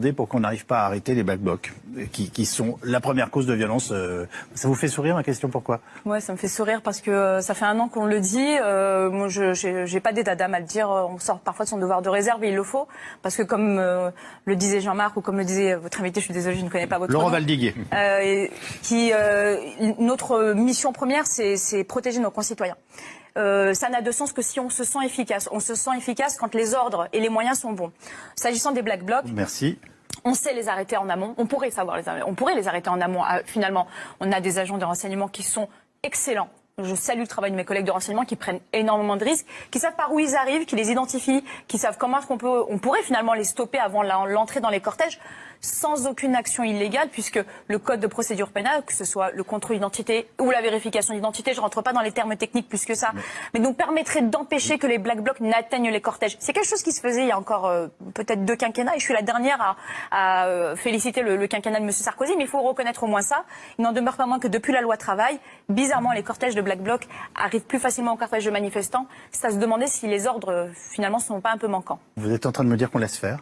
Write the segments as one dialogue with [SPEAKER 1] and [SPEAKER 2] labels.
[SPEAKER 1] demander pour qu'on n'arrive pas à arrêter les Black Blocs, qui, qui sont la première cause de violence. euh, Ça vous fait sourire ma question Pourquoi?
[SPEAKER 2] Ouais, ça me fait sourire parce que euh, ça fait un an qu'on le dit. Euh, moi, je j'ai pas d'état d'âme à le dire. Euh, On sort parfois de son devoir de réserve et il le faut parce que comme euh, le disait Jean-Marc ou comme le disait votre invité, je suis désolée, je ne connais pas votre
[SPEAKER 1] Laurent
[SPEAKER 2] nom.
[SPEAKER 1] Valdiguier.
[SPEAKER 2] Euh, qui euh, notre mission première, c'est protéger nos concitoyens. Euh, ça n'a de sens que si on se sent efficace. On se sent efficace quand les ordres et les moyens sont bons. S'agissant des Black Blocs,
[SPEAKER 1] Merci.
[SPEAKER 2] on sait les arrêter en amont. On pourrait savoir les arrêter. On pourrait les arrêter en amont. Ah, finalement, on a des agents de renseignement qui sont excellents. Je salue le travail de mes collègues de renseignement qui prennent énormément de risques, qui savent par où ils arrivent, qui les identifient, qui savent comment est-ce qu'on peut, on pourrait finalement les stopper avant l'entrée dans les cortèges sans aucune action illégale, puisque le code de procédure pénale, que ce soit le contrôle d'identité ou la vérification d'identité, je rentre pas dans les termes techniques plus que ça, mais nous permettrait d'empêcher que les black blocs n'atteignent les cortèges. C'est quelque chose qui se faisait il y a encore euh, peut-être deux quinquennats, et je suis la dernière à, à, euh, féliciter le, le quinquennat de M. Sarkozy, mais il faut reconnaître au moins ça. Il n'en demeure pas moins que depuis la loi travail, bizarrement, les cortèges de black blocs arrivent plus facilement aux cortèges de manifestants. C'est à se demander si les ordres, euh, finalement, ne sont pas un peu manquants.
[SPEAKER 1] Vous êtes en train de me dire qu'on laisse faire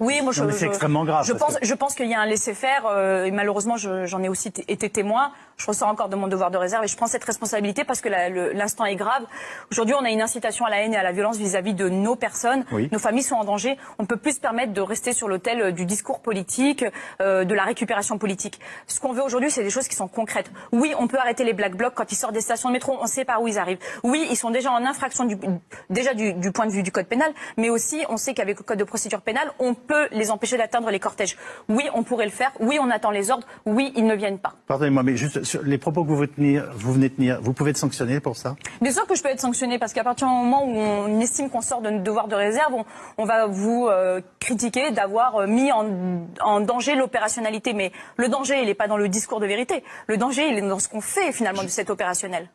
[SPEAKER 2] Oui, moi je.
[SPEAKER 1] C'est
[SPEAKER 2] je-
[SPEAKER 1] extrêmement grave,
[SPEAKER 2] Je
[SPEAKER 1] parce
[SPEAKER 2] pense,
[SPEAKER 1] que-
[SPEAKER 2] je pense qu'il y a un laisser-faire euh, et malheureusement je- j'en ai aussi été témoin. Je ressens encore de mon devoir de réserve et je prends cette responsabilité parce que l'instant est grave. Aujourd'hui, on a une incitation à la haine et à la violence vis-à-vis de nos personnes.
[SPEAKER 1] Oui.
[SPEAKER 2] Nos familles sont en danger. On ne peut plus se permettre de rester sur l'autel euh, du discours politique, euh, de la récupération politique. Ce qu'on veut aujourd'hui, c'est des choses qui sont concrètes. Oui, on peut arrêter les black blocs quand ils sortent des stations de métro. On sait par où ils arrivent. Oui, ils sont déjà en infraction du, déjà du, du point de vue du code pénal, mais aussi on sait qu'avec le code de procédure pénale, on peut les empêcher d'atteindre les cortèges. Oui, on pourrait le faire. Oui, on attend les ordres. Oui, ils ne viennent pas.
[SPEAKER 1] Pardonnez-moi, mais juste sur les propos que vous, venez tenir- vous venez de tenir, vous pouvez être sanctionné pour ça?
[SPEAKER 2] Bien sûr que je peux être sanctionnée parce qu'à partir du moment où on estime qu'on sort de notre devoir de réserve, on, on va vous euh, critiquer d'avoir euh, mis en, en danger l'opérationnalité. Mais le danger, il n'est pas dans le discours de vérité. Le danger, il est dans ce qu'on fait finalement de cet opérationnel.